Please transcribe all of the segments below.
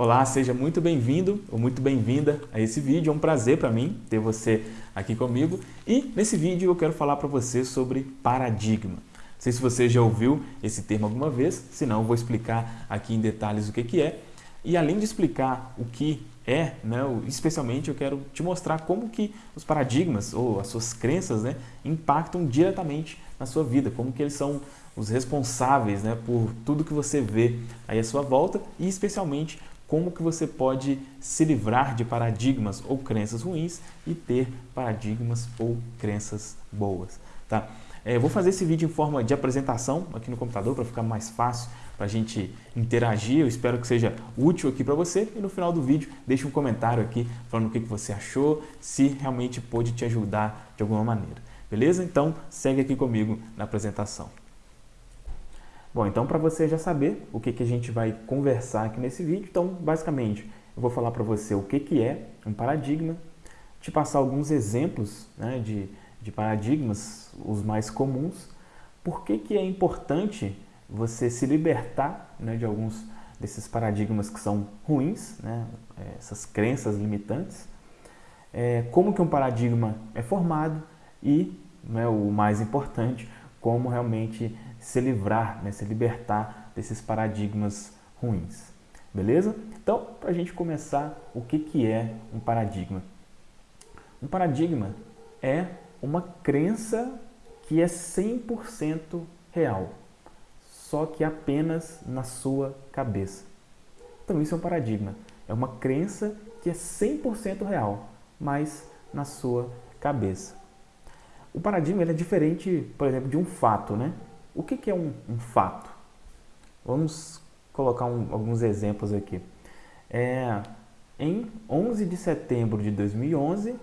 Olá, seja muito bem-vindo ou muito bem-vinda a esse vídeo. É um prazer para mim ter você aqui comigo. E nesse vídeo eu quero falar para você sobre paradigma. Não sei se você já ouviu esse termo alguma vez, se não vou explicar aqui em detalhes o que, que é. E além de explicar o que é, né, especialmente eu quero te mostrar como que os paradigmas ou as suas crenças né, impactam diretamente na sua vida, como que eles são os responsáveis né, por tudo que você vê aí à sua volta e especialmente como que você pode se livrar de paradigmas ou crenças ruins e ter paradigmas ou crenças boas. Tá? É, vou fazer esse vídeo em forma de apresentação aqui no computador para ficar mais fácil para a gente interagir. Eu espero que seja útil aqui para você e no final do vídeo deixe um comentário aqui falando o que, que você achou, se realmente pôde te ajudar de alguma maneira. Beleza? Então segue aqui comigo na apresentação. Bom, então para você já saber o que, que a gente vai conversar aqui nesse vídeo, então basicamente eu vou falar para você o que, que é um paradigma, te passar alguns exemplos né, de, de paradigmas, os mais comuns, por que, que é importante você se libertar né, de alguns desses paradigmas que são ruins, né, essas crenças limitantes, é, como que um paradigma é formado e, né, o mais importante, como realmente se livrar, né, se libertar desses paradigmas ruins. Beleza? Então, para a gente começar, o que, que é um paradigma? Um paradigma é uma crença que é 100% real, só que apenas na sua cabeça. Então, isso é um paradigma. É uma crença que é 100% real, mas na sua cabeça. O paradigma é diferente, por exemplo, de um fato, né? O que, que é um, um, fato? Vamos colocar um, alguns exemplos aqui. É, em 11 de setembro de 2011,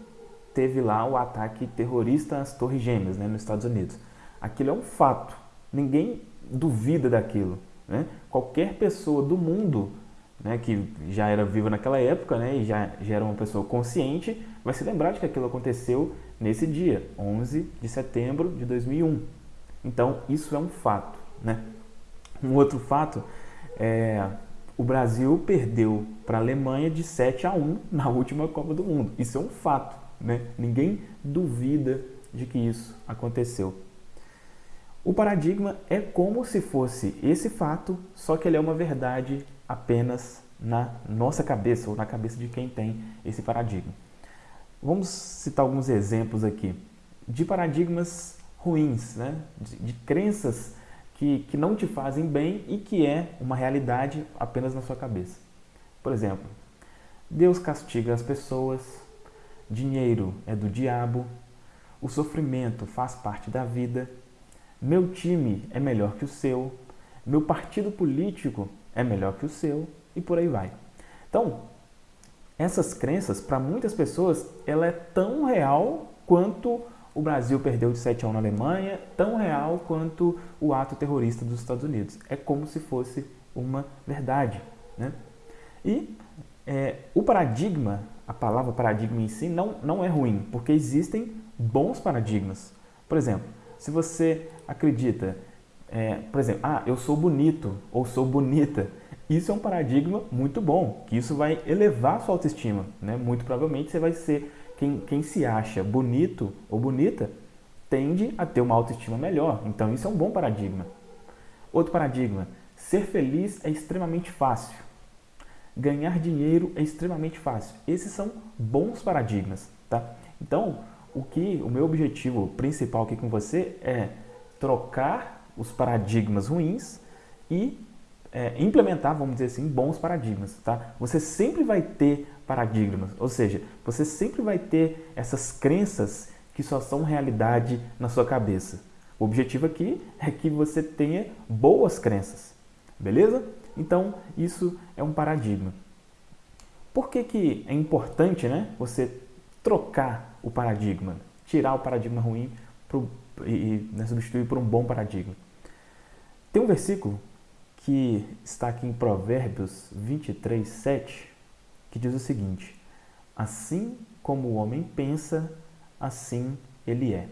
teve lá o ataque terrorista às Torres Gêmeas, né, nos Estados Unidos. Aquilo é um fato. Ninguém duvida daquilo. Né? Qualquer pessoa do mundo né, que já era viva naquela época né, e já, já era uma pessoa consciente, vai se lembrar de que aquilo aconteceu nesse dia, 11 de setembro de 2001. Então, isso é um fato. Né? Um outro fato é o Brasil perdeu para a Alemanha de 7 a 1 na última Copa do Mundo. Isso é um fato. Né? Ninguém duvida de que isso aconteceu. O paradigma é como se fosse esse fato, só que ele é uma verdade apenas na nossa cabeça ou na cabeça de quem tem esse paradigma. Vamos citar alguns exemplos aqui de paradigmas ruins, né? de, de crenças que, que não te fazem bem e que é uma realidade apenas na sua cabeça. Por exemplo, Deus castiga as pessoas, dinheiro é do diabo, o sofrimento faz parte da vida, meu time é melhor que o seu, meu partido político é melhor que o seu e por aí vai. Então, essas crenças, para muitas pessoas, ela é tão real quanto o Brasil perdeu de 7 a 1 na Alemanha, tão real quanto o ato terrorista dos Estados Unidos. É como se fosse uma verdade. Né? E é, o paradigma, a palavra paradigma em si, não, não é ruim, porque existem bons paradigmas. Por exemplo, se você acredita, é, por exemplo, ah, eu sou bonito ou sou bonita, isso é um paradigma muito bom, que isso vai elevar a sua autoestima. Né? Muito provavelmente você vai ser quem, quem se acha bonito ou bonita tende a ter uma autoestima melhor. Então isso é um bom paradigma. Outro paradigma, ser feliz é extremamente fácil. Ganhar dinheiro é extremamente fácil. Esses são bons paradigmas, tá? Então, o que o meu objetivo principal aqui com você é trocar os paradigmas ruins e é, implementar, vamos dizer assim, bons paradigmas, tá? Você sempre vai ter paradigmas, ou seja, você sempre vai ter essas crenças que só são realidade na sua cabeça. O objetivo aqui é que você tenha boas crenças, beleza? Então, isso é um paradigma. Por que, que é importante né, você trocar o paradigma, tirar o paradigma ruim pro, e, né, substituir por um bom paradigma? Tem um versículo que está aqui em Provérbios 23, 7, que diz o seguinte, assim como o homem pensa, assim ele é.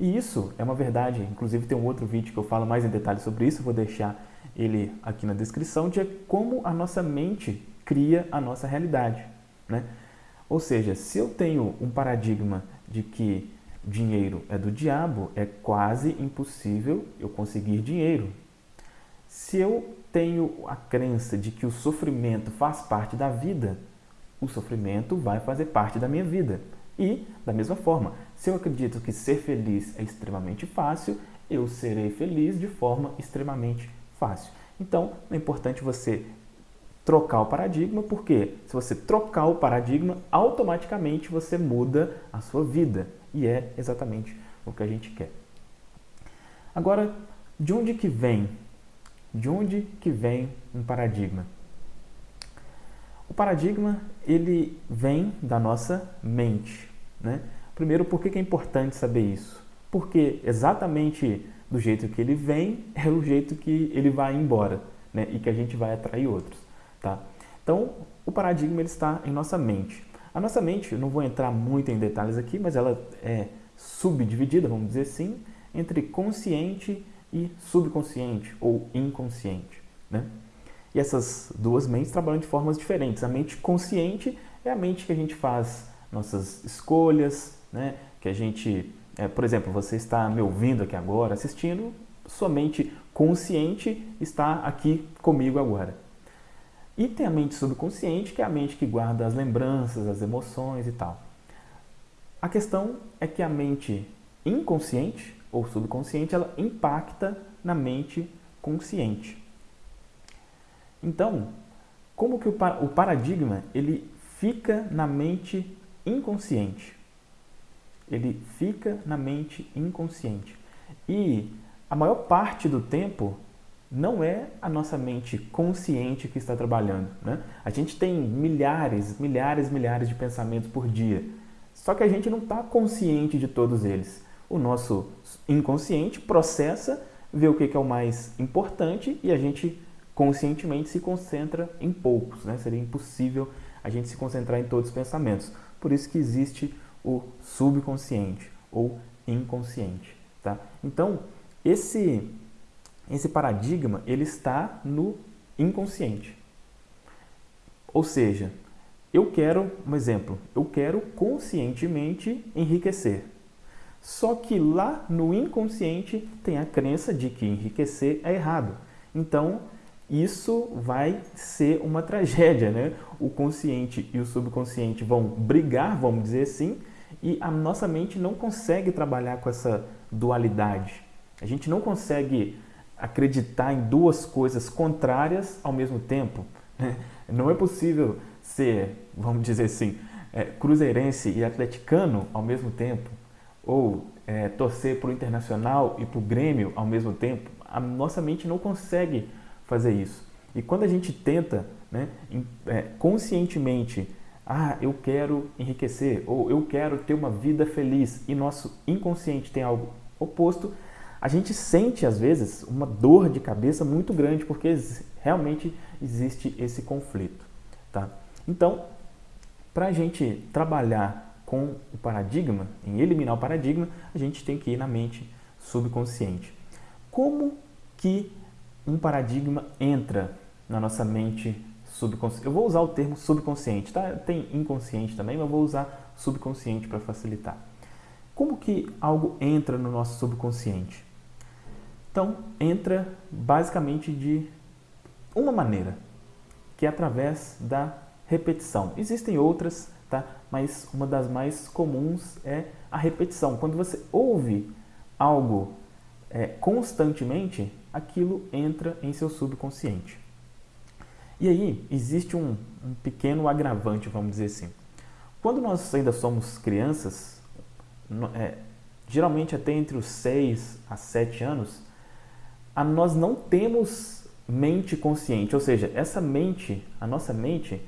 E isso é uma verdade, inclusive tem um outro vídeo que eu falo mais em detalhes sobre isso, vou deixar ele aqui na descrição, de como a nossa mente cria a nossa realidade. Né? Ou seja, se eu tenho um paradigma de que dinheiro é do diabo, é quase impossível eu conseguir dinheiro. Se eu tenho a crença de que o sofrimento faz parte da vida, o sofrimento vai fazer parte da minha vida. E, da mesma forma, se eu acredito que ser feliz é extremamente fácil, eu serei feliz de forma extremamente fácil. Então, é importante você trocar o paradigma, porque se você trocar o paradigma, automaticamente você muda a sua vida. E é exatamente o que a gente quer. Agora, de onde que vem? De onde que vem um paradigma? O paradigma, ele vem da nossa mente. Né? Primeiro, por que é importante saber isso? Porque exatamente do jeito que ele vem, é o jeito que ele vai embora né? e que a gente vai atrair outros. Tá? Então, o paradigma ele está em nossa mente. A nossa mente, não vou entrar muito em detalhes aqui, mas ela é subdividida, vamos dizer assim, entre consciente e subconsciente ou inconsciente. Né? E essas duas mentes trabalham de formas diferentes. A mente consciente é a mente que a gente faz nossas escolhas, né? que a gente, é, por exemplo, você está me ouvindo aqui agora, assistindo, sua mente consciente está aqui comigo agora. E tem a mente subconsciente, que é a mente que guarda as lembranças, as emoções e tal. A questão é que a mente inconsciente ou subconsciente, ela impacta na mente consciente. Então, como que o, o paradigma ele fica na mente inconsciente? Ele fica na mente inconsciente. E a maior parte do tempo não é a nossa mente consciente que está trabalhando. Né? A gente tem milhares, milhares, milhares de pensamentos por dia. Só que a gente não está consciente de todos eles. O nosso inconsciente processa, vê o que é o mais importante e a gente conscientemente se concentra em poucos. Né? Seria impossível a gente se concentrar em todos os pensamentos. Por isso que existe o subconsciente ou inconsciente. Tá? Então, esse, esse paradigma ele está no inconsciente. Ou seja, eu quero, um exemplo, eu quero conscientemente enriquecer. Só que lá no inconsciente tem a crença de que enriquecer é errado. Então, isso vai ser uma tragédia, né? O consciente e o subconsciente vão brigar, vamos dizer assim, e a nossa mente não consegue trabalhar com essa dualidade. A gente não consegue acreditar em duas coisas contrárias ao mesmo tempo. Né? Não é possível ser, vamos dizer assim, é, cruzeirense e atleticano ao mesmo tempo, ou é, torcer para o Internacional e para o Grêmio ao mesmo tempo. A nossa mente não consegue fazer isso. E quando a gente tenta né, é, conscientemente, ah, eu quero enriquecer, ou eu quero ter uma vida feliz, e nosso inconsciente tem algo oposto, a gente sente às vezes uma dor de cabeça muito grande, porque realmente existe esse conflito. Tá? Então, para a gente trabalhar com o paradigma, em eliminar o paradigma, a gente tem que ir na mente subconsciente. Como que um paradigma entra na nossa mente subconsciente. Eu vou usar o termo subconsciente, tá? Tem inconsciente também, mas vou usar subconsciente para facilitar. Como que algo entra no nosso subconsciente? Então, entra basicamente de uma maneira, que é através da repetição. Existem outras, tá? Mas uma das mais comuns é a repetição. Quando você ouve algo é, constantemente, aquilo entra em seu subconsciente. E aí existe um, um pequeno agravante, vamos dizer assim. Quando nós ainda somos crianças, é, geralmente até entre os 6 a 7 anos, a, nós não temos mente consciente, ou seja, essa mente, a nossa mente,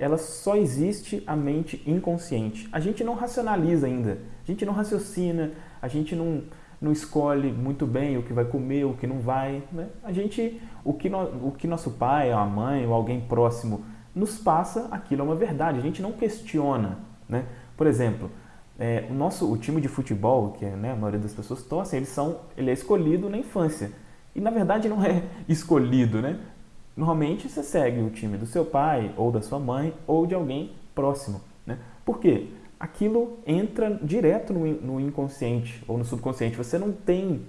ela só existe a mente inconsciente. A gente não racionaliza ainda, a gente não raciocina, a gente não, não escolhe muito bem o que vai comer, o que não vai. Né? A gente, o que, no, o que nosso pai, a mãe ou alguém próximo nos passa, aquilo é uma verdade. A gente não questiona. Né? Por exemplo, é, o nosso o time de futebol, que é, né, a maioria das pessoas torcem, eles são, ele é escolhido na infância. E na verdade não é escolhido, né? Normalmente você segue o time do seu pai, ou da sua mãe, ou de alguém próximo. Né? Por quê? Aquilo entra direto no, no inconsciente ou no subconsciente. Você não tem,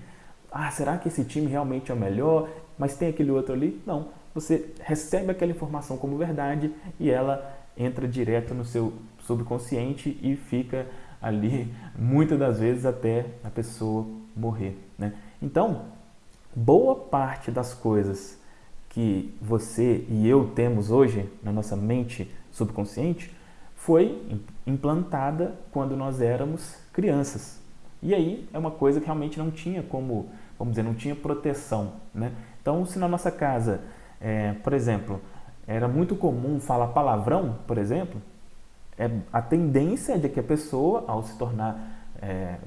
ah, será que esse time realmente é o melhor? Mas tem aquele outro ali? Não. Você recebe aquela informação como verdade e ela entra direto no seu subconsciente e fica ali muitas das vezes até a pessoa morrer. Né? Então, boa parte das coisas que você e eu temos hoje na nossa mente subconsciente foi implantada quando nós éramos crianças. E aí é uma coisa que realmente não tinha como, vamos dizer, não tinha proteção. Né? Então, se na nossa casa, é, por exemplo, era muito comum falar palavrão, por exemplo, é, a tendência é de que a pessoa, ao se tornar é,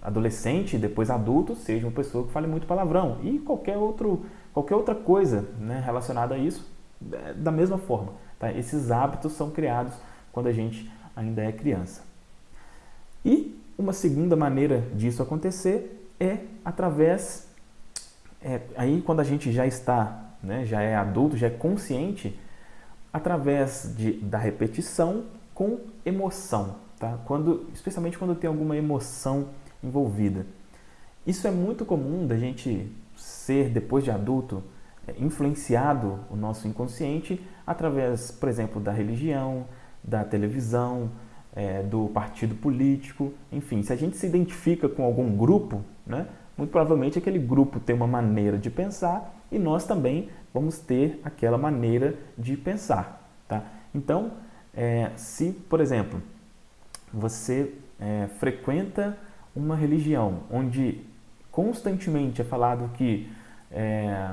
adolescente e depois adulto, seja uma pessoa que fale muito palavrão. E qualquer, outro, qualquer outra coisa né, relacionada a isso, é, da mesma forma. Tá? Esses hábitos são criados quando a gente ainda é criança. E uma segunda maneira disso acontecer é através, é, aí quando a gente já está, né, já é adulto, já é consciente, através de, da repetição com emoção, tá? quando, especialmente quando tem alguma emoção envolvida. Isso é muito comum da gente ser, depois de adulto, é, influenciado o nosso inconsciente através, por exemplo, da religião, da televisão, é, do partido político, enfim, se a gente se identifica com algum grupo, né, muito provavelmente aquele grupo tem uma maneira de pensar e nós também vamos ter aquela maneira de pensar. Tá? Então, é, se, por exemplo, você é, frequenta uma religião onde constantemente é falado que é,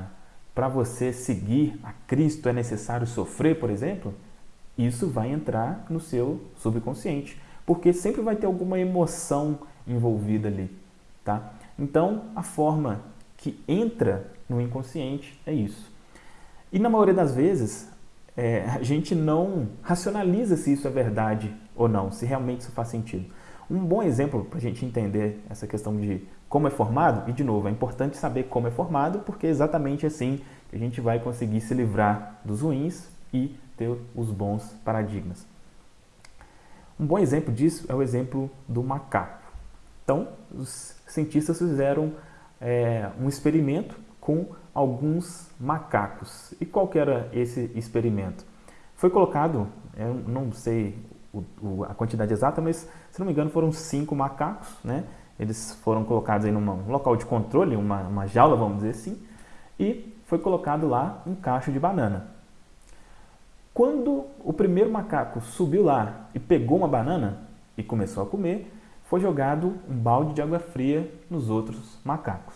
para você seguir a Cristo é necessário sofrer, por exemplo, isso vai entrar no seu subconsciente, porque sempre vai ter alguma emoção envolvida ali, tá? Então, a forma que entra no inconsciente é isso. E na maioria das vezes, é, a gente não racionaliza se isso é verdade ou não, se realmente isso faz sentido. Um bom exemplo para a gente entender essa questão de como é formado, e de novo, é importante saber como é formado, porque é exatamente assim que a gente vai conseguir se livrar dos ruins e ter os bons paradigmas. Um bom exemplo disso é o exemplo do macaco. Então, os cientistas fizeram é, um experimento com alguns macacos. E qual que era esse experimento? Foi colocado, eu não sei a quantidade exata, mas se não me engano foram cinco macacos, né? Eles foram colocados em um local de controle, uma, uma jaula, vamos dizer assim, e foi colocado lá um cacho de banana. Quando o primeiro macaco subiu lá e pegou uma banana e começou a comer, foi jogado um balde de água fria nos outros macacos.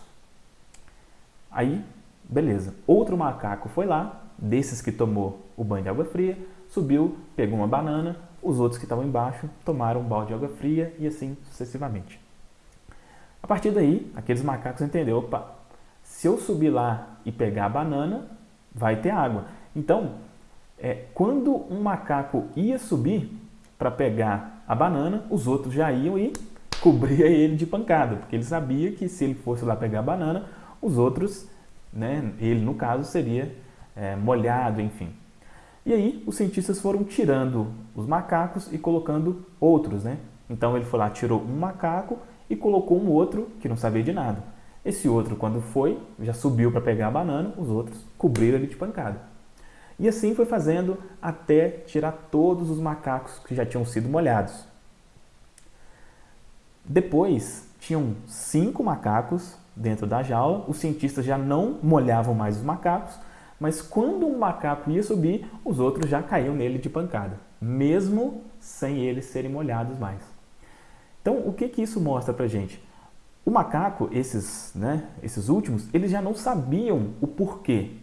Aí Beleza. Outro macaco foi lá, desses que tomou o banho de água fria, subiu, pegou uma banana, os outros que estavam embaixo tomaram um balde de água fria e assim sucessivamente. A partir daí, aqueles macacos entenderam, opa, se eu subir lá e pegar a banana, vai ter água. Então, é, quando um macaco ia subir para pegar a banana, os outros já iam e cobria ele de pancada, porque ele sabia que se ele fosse lá pegar a banana, os outros né? ele no caso seria é, molhado, enfim. E aí os cientistas foram tirando os macacos e colocando outros, né? Então ele foi lá, tirou um macaco e colocou um outro que não sabia de nada. Esse outro, quando foi, já subiu para pegar a banana, os outros cobriram ele de pancada. E assim foi fazendo até tirar todos os macacos que já tinham sido molhados. Depois, tinham cinco macacos dentro da jaula, os cientistas já não molhavam mais os macacos, mas quando um macaco ia subir, os outros já caíam nele de pancada, mesmo sem eles serem molhados mais. Então, o que, que isso mostra pra gente? O macaco, esses, né, esses últimos, eles já não sabiam o porquê.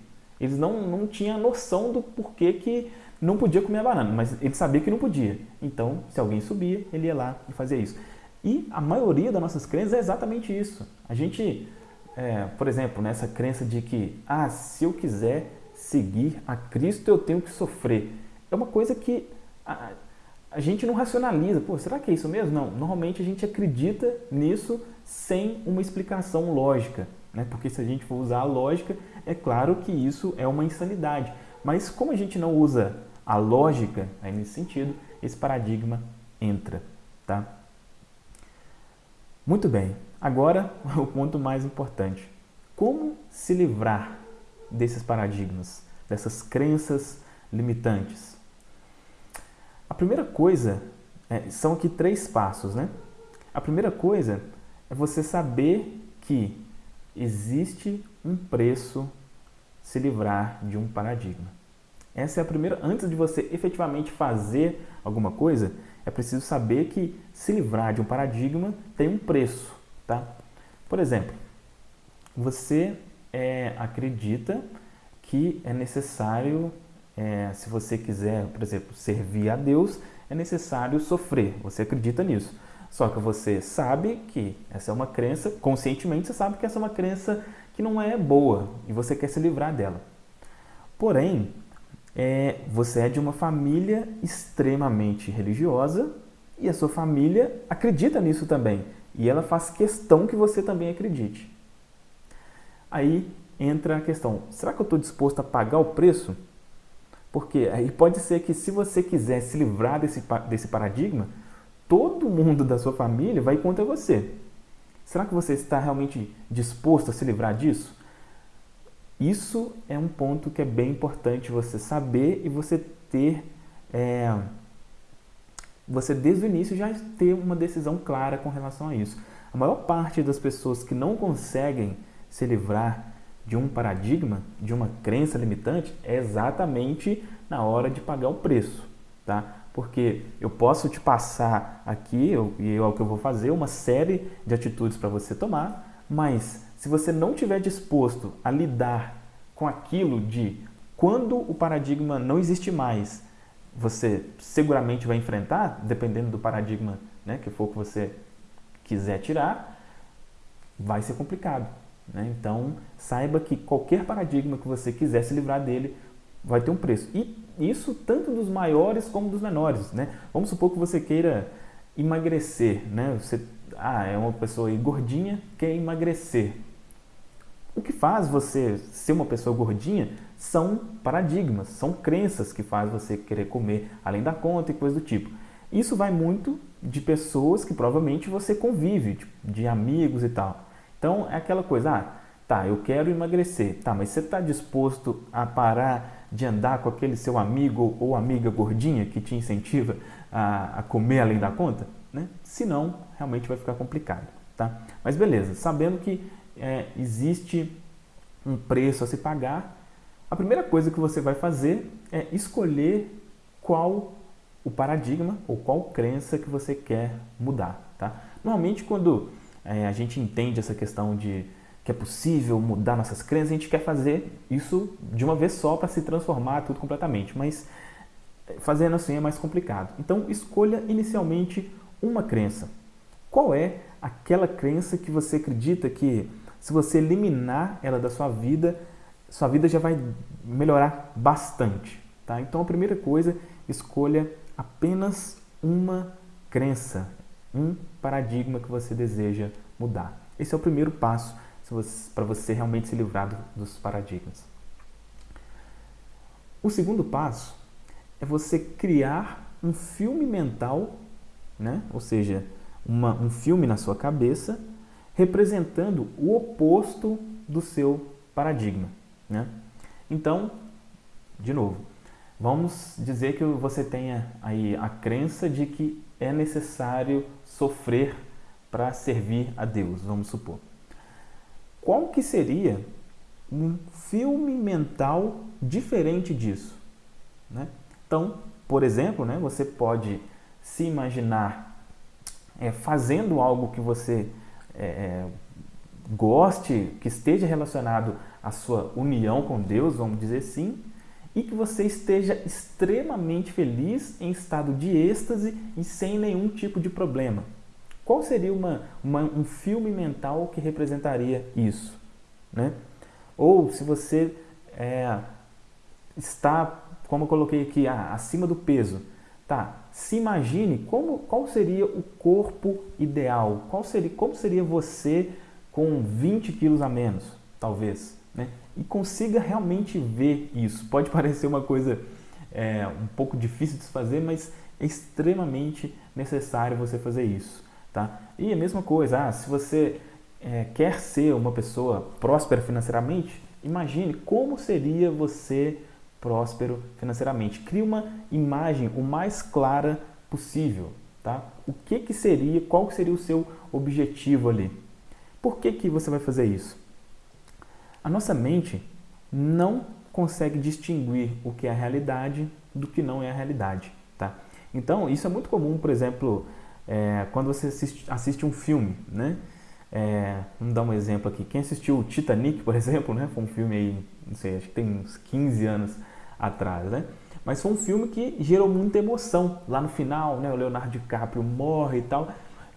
Eles não, não tinham noção do porquê que não podia comer a banana, mas ele sabia que não podia. Então, se alguém subia, ele ia lá e fazia isso. E a maioria das nossas crenças é exatamente isso. A gente, é, por exemplo, nessa crença de que, ah, se eu quiser seguir a Cristo, eu tenho que sofrer. É uma coisa que a, gente não racionaliza. Pô, será que é isso mesmo? Não. Normalmente a gente acredita nisso sem uma explicação lógica. né? porque se a gente for usar a lógica, é claro que isso é uma insanidade. Mas como a gente não usa a lógica aí nesse sentido, esse paradigma entra. Tá? Muito bem, agora o ponto mais importante. Como se livrar desses paradigmas, dessas crenças limitantes? A primeira coisa é, são aqui três passos, né? A primeira coisa é você saber que existe um preço se livrar de um paradigma. Essa é a primeira, antes de você efetivamente fazer alguma coisa, é preciso saber que se livrar de um paradigma tem um preço, tá? Por exemplo, você é, acredita que é necessário, é, se você quiser, por exemplo, servir a Deus, é necessário sofrer. Você acredita nisso. Só que você sabe que essa é uma crença, conscientemente você sabe que essa é uma crença que não é boa e você quer se livrar dela. Porém, é, você é de uma família extremamente religiosa e a sua família acredita nisso também. E ela faz questão que você também acredite. Aí entra a questão, será que eu estou disposto a pagar o preço? Porque aí pode ser que se você quiser se livrar desse, desse paradigma, todo mundo da sua família vai contra você. Será que você está realmente disposto a se livrar disso? Isso é um ponto que é bem importante você saber e você ter, é, você desde o início já ter uma decisão clara com relação a isso. A maior parte das pessoas que não conseguem se livrar de um paradigma, de uma crença limitante, é exatamente na hora de pagar o preço, tá? Porque eu posso te passar aqui, eu, e é o que eu vou fazer, uma série de atitudes para você tomar, mas se você não estiver disposto a lidar com aquilo de quando o paradigma não existe mais, você seguramente vai enfrentar, dependendo do paradigma né, que for que você quiser tirar, vai ser complicado. Né? Então, saiba que qualquer paradigma que você quiser se livrar dele vai ter um preço. E isso tanto dos maiores como dos menores. Né? Vamos supor que você queira emagrecer. Né? Você ah, é uma pessoa gordinha, quer emagrecer. O que faz você ser uma pessoa gordinha são paradigmas, são crenças que faz você querer comer além da conta e coisa do tipo. Isso vai muito de pessoas que provavelmente você convive, de amigos e tal. Então é aquela coisa, ah, tá, eu quero emagrecer, tá, mas você está disposto a parar de andar com aquele seu amigo ou amiga gordinha que te incentiva a, a comer além da conta? Né? Se não, realmente vai ficar complicado, tá? Mas beleza, sabendo que é, existe um preço a se pagar, a primeira coisa que você vai fazer é escolher qual o paradigma ou qual crença que você quer mudar, tá? Normalmente quando é, a gente entende essa questão de que é possível mudar nossas crenças, a gente quer fazer isso de uma vez só para se transformar tudo completamente, mas fazendo assim é mais complicado. Então, escolha inicialmente uma crença. Qual é aquela crença que você acredita que se você eliminar ela da sua vida, sua vida já vai melhorar bastante, tá? Então, a primeira coisa, escolha apenas uma crença, um paradigma que você deseja mudar. Esse é o primeiro passo para você realmente se livrar dos paradigmas. O segundo passo é você criar um filme mental, né? ou seja, uma, um filme na sua cabeça representando o oposto do seu paradigma. Né? Então, de novo, vamos dizer que você tenha aí a crença de que é necessário sofrer para servir a Deus, vamos supor. Qual que seria um filme mental diferente disso? Né? Então, por exemplo, né, você pode se imaginar é, fazendo algo que você é, é, goste, que esteja relacionado à sua união com Deus, vamos dizer assim, e que você esteja extremamente feliz, em estado de êxtase e sem nenhum tipo de problema. Qual seria uma, uma, um filme mental que representaria isso? Né? Ou se você é, está, como eu coloquei aqui, ah, acima do peso, tá? Se imagine como, qual seria o corpo ideal, qual seria, como seria você com 20 quilos a menos, talvez? E consiga realmente ver isso. Pode parecer uma coisa é, um pouco difícil de se fazer, mas é extremamente necessário você fazer isso. Tá? E a mesma coisa, ah, se você é, quer ser uma pessoa próspera financeiramente, imagine como seria você próspero financeiramente. Crie uma imagem o mais clara possível. Tá? O que, que seria, qual seria o seu objetivo ali? Por que, que você vai fazer isso? A nossa mente não consegue distinguir o que é a realidade do que não é a realidade. Tá? Então, isso é muito comum, por exemplo, é, quando você assiste, assiste, um filme. Né? É, vamos dar um exemplo aqui. Quem assistiu Titanic, por exemplo, né? foi um filme aí, não sei, acho que tem uns 15 anos atrás. Né? Mas foi um filme que gerou muita emoção. Lá no final, né, o Leonardo DiCaprio morre e tal.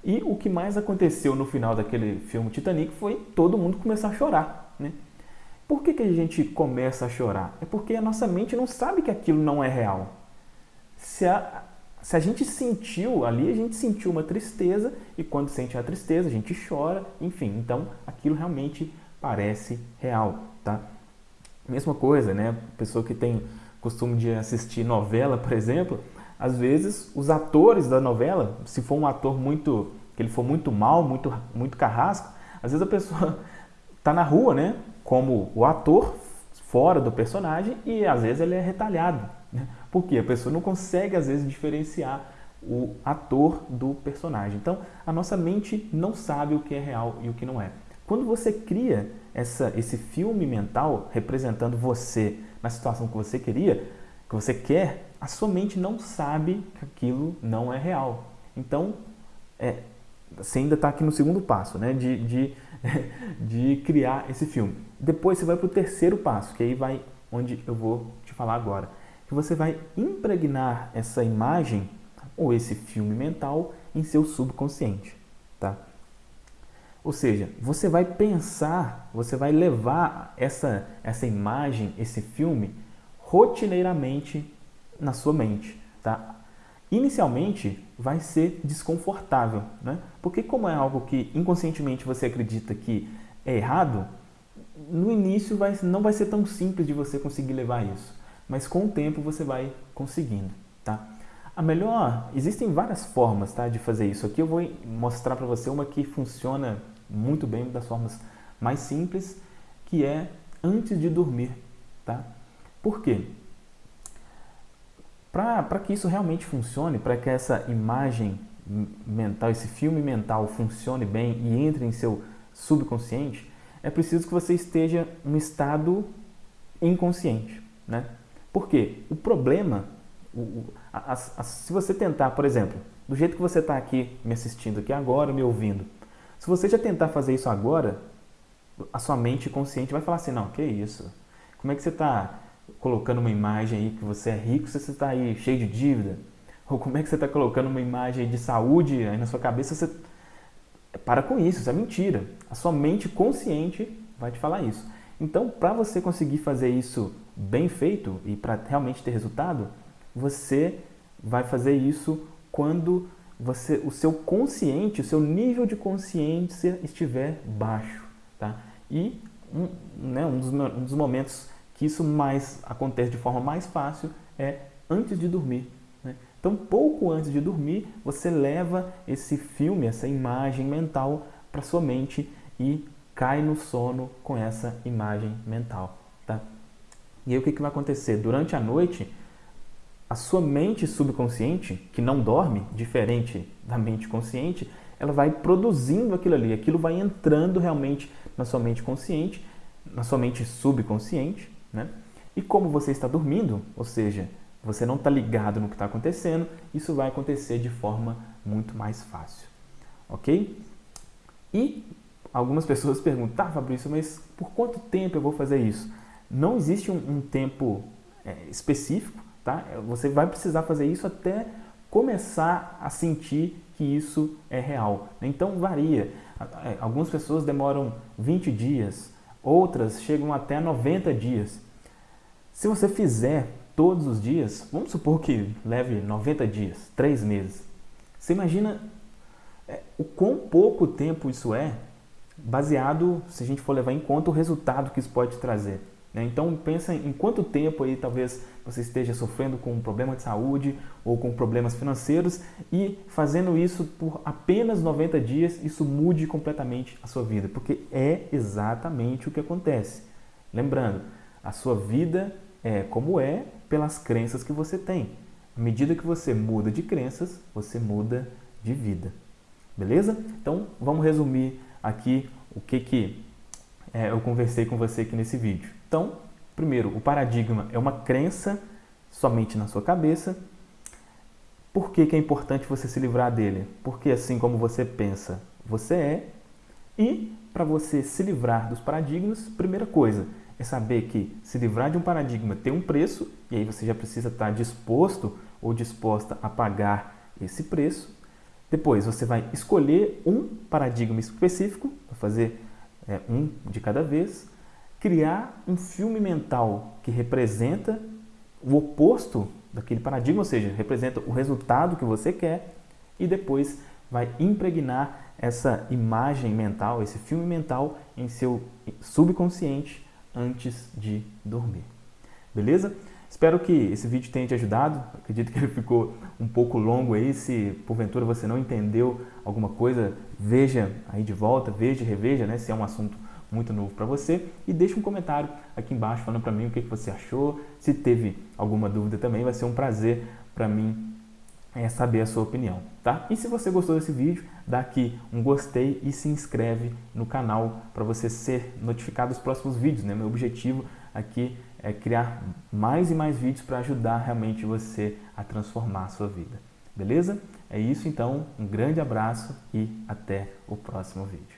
E o que mais aconteceu no final daquele filme Titanic foi todo mundo começar a chorar. Né? Por que, que a gente começa a chorar? É porque a nossa mente não sabe que aquilo não é real. Se a, se a gente sentiu ali, a gente sentiu uma tristeza e quando sente a tristeza a gente chora, enfim. Então aquilo realmente parece real, tá? Mesma coisa, né? Pessoa que tem costume de assistir novela, por exemplo, às vezes os atores da novela, se for um ator muito que ele for muito mal, muito muito carrasco, às vezes a pessoa tá na rua, né? Como o ator fora do personagem e às vezes ele é retalhado. Né? Porque a pessoa não consegue às vezes diferenciar o ator do personagem. Então a nossa mente não sabe o que é real e o que não é. Quando você cria essa, esse filme mental representando você na situação que você queria, que você quer, a sua mente não sabe que aquilo não é real. Então, é, você ainda está aqui no segundo passo, né? De, de, de criar esse filme. Depois você vai para o terceiro passo, que aí vai onde eu vou te falar agora. Que você vai impregnar essa imagem ou esse filme mental em seu subconsciente, tá? Ou seja, você vai pensar, você vai levar essa, essa imagem, esse filme, rotineiramente na sua mente, tá? Inicialmente vai ser desconfortável, né? Porque como é algo que inconscientemente você acredita que é errado, no início vai, não vai ser tão simples de você conseguir levar isso, mas com o tempo você vai conseguindo, tá? A melhor, existem várias formas tá, de fazer isso. Aqui eu vou mostrar para você uma que funciona muito bem, uma das formas mais simples, que é antes de dormir, tá? Por quê? Para que isso realmente funcione, para que essa imagem mental, esse filme mental funcione bem e entre em seu subconsciente, é preciso que você esteja um estado inconsciente. Né? Por quê? O problema, o, a, a, se você tentar, por exemplo, do jeito que você está aqui me assistindo aqui agora, me ouvindo, se você já tentar fazer isso agora, a sua mente consciente vai falar assim, não, que isso? Como é que você está colocando uma imagem aí que você é rico se você está aí cheio de dívida? Ou como é que você está colocando uma imagem de saúde aí na sua cabeça você para com isso, isso é mentira. A sua mente consciente vai te falar isso. Então, para você conseguir fazer isso bem feito e para realmente ter resultado, você vai fazer isso quando você, o seu consciente, o seu nível de consciência estiver baixo. Tá? E um, né, um, dos, um dos momentos que isso mais acontece de forma mais fácil é antes de dormir. Então, pouco antes de dormir, você leva esse filme, essa imagem mental para sua mente e cai no sono com essa imagem mental. Tá? E aí o que, que vai acontecer? Durante a noite, a sua mente subconsciente, que não dorme, diferente da mente consciente, ela vai produzindo aquilo ali, aquilo vai entrando realmente na sua mente consciente, na sua mente subconsciente, né? E como você está dormindo, ou seja, você não está ligado no que está acontecendo, isso vai acontecer de forma muito mais fácil. Ok? E algumas pessoas perguntam, tá Fabrício, mas por quanto tempo eu vou fazer isso? Não existe um, um tempo é, específico, tá? Você vai precisar fazer isso até começar a sentir que isso é real. Então varia. É, algumas pessoas demoram 20 dias, outras chegam até 90 dias. Se você fizer todos os dias, vamos supor que leve 90 dias, 3 meses. Você imagina é, o quão pouco tempo isso é baseado, se a gente for levar em conta o resultado que isso pode trazer. Né? Então pensa em quanto tempo aí talvez você esteja sofrendo com um problema de saúde ou com problemas financeiros e fazendo isso por apenas 90 dias, isso mude completamente a sua vida, porque é exatamente o que acontece. Lembrando, a sua vida é como é pelas crenças que você tem. À medida que você muda de crenças, você muda de vida. Beleza? Então vamos resumir aqui o que, que é, eu conversei com você aqui nesse vídeo. Então, primeiro, o paradigma é uma crença somente na sua cabeça. Por que, que é importante você se livrar dele? Porque assim como você pensa, você é. E para você se livrar dos paradigmas, primeira coisa é saber que se livrar de um paradigma tem um preço, e aí você já precisa estar disposto ou disposta a pagar esse preço. Depois você vai escolher um paradigma específico, fazer é, um de cada vez, criar um filme mental que representa o oposto daquele paradigma, ou seja, representa o resultado que você quer, e depois vai impregnar essa imagem mental, esse filme mental em seu subconsciente antes de dormir. Beleza? Espero que esse vídeo tenha te ajudado. Acredito que ele ficou um pouco longo aí. Se porventura você não entendeu alguma coisa, veja aí de volta, veja e reveja, né? Se é um assunto muito novo para você e deixe um comentário aqui embaixo falando para mim o que, que você achou. Se teve alguma dúvida também, vai ser um prazer para mim é, saber a sua opinião, tá? E se você gostou desse vídeo, dá aqui um gostei e se inscreve no canal para você ser notificado dos próximos vídeos, né? Meu objetivo aqui é criar mais e mais vídeos para ajudar realmente você a transformar a sua vida. Beleza? É isso então, um grande abraço e até o próximo vídeo.